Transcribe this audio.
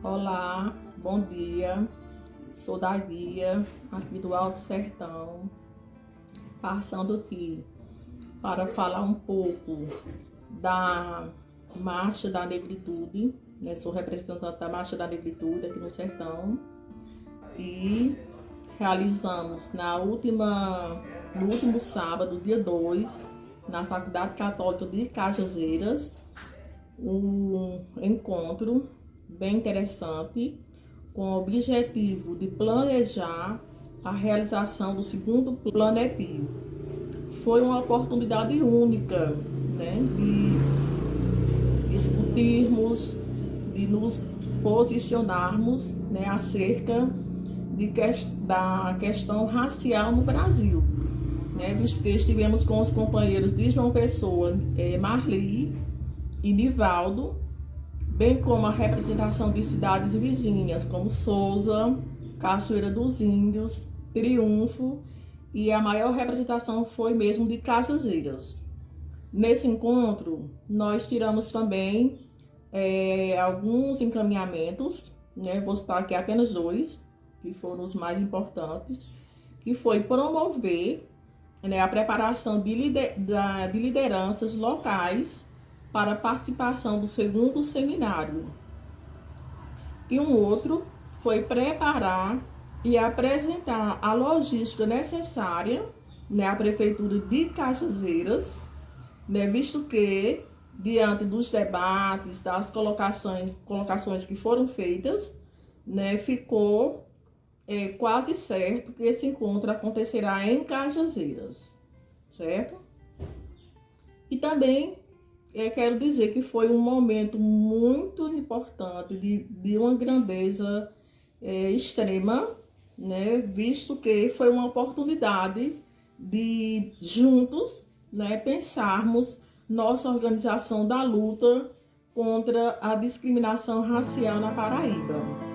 Olá, bom dia. Sou da guia aqui do Alto Sertão, passando aqui para falar um pouco da Marcha da Negritude. Né? Sou representante da Marcha da Negritude aqui no Sertão e realizamos na última, no último sábado, dia 2, na Faculdade Católica de Cajazeiras, um encontro bem interessante com o objetivo de planejar a realização do segundo Planepio. Foi uma oportunidade única né, de discutirmos, de nos posicionarmos né, acerca de que, da questão racial no Brasil. Né, visto que estivemos com os companheiros de João Pessoa, eh, Marli e Nivaldo, bem como a representação de cidades vizinhas, como Souza, Cachoeira dos Índios, Triunfo, e a maior representação foi mesmo de Cajazeiras. Nesse encontro, nós tiramos também é, alguns encaminhamentos, né? vou citar aqui apenas dois, que foram os mais importantes, que foi promover né, a preparação de, lider de lideranças locais para participação do segundo seminário. E um outro foi preparar e apresentar a logística necessária né, à Prefeitura de Cajazeiras, né, visto que, diante dos debates, das colocações, colocações que foram feitas, né, ficou é, quase certo que esse encontro acontecerá em Cajazeiras, certo? E também eu quero dizer que foi um momento muito importante, de, de uma grandeza é, extrema, né? visto que foi uma oportunidade de juntos né, pensarmos nossa organização da luta contra a discriminação racial na Paraíba.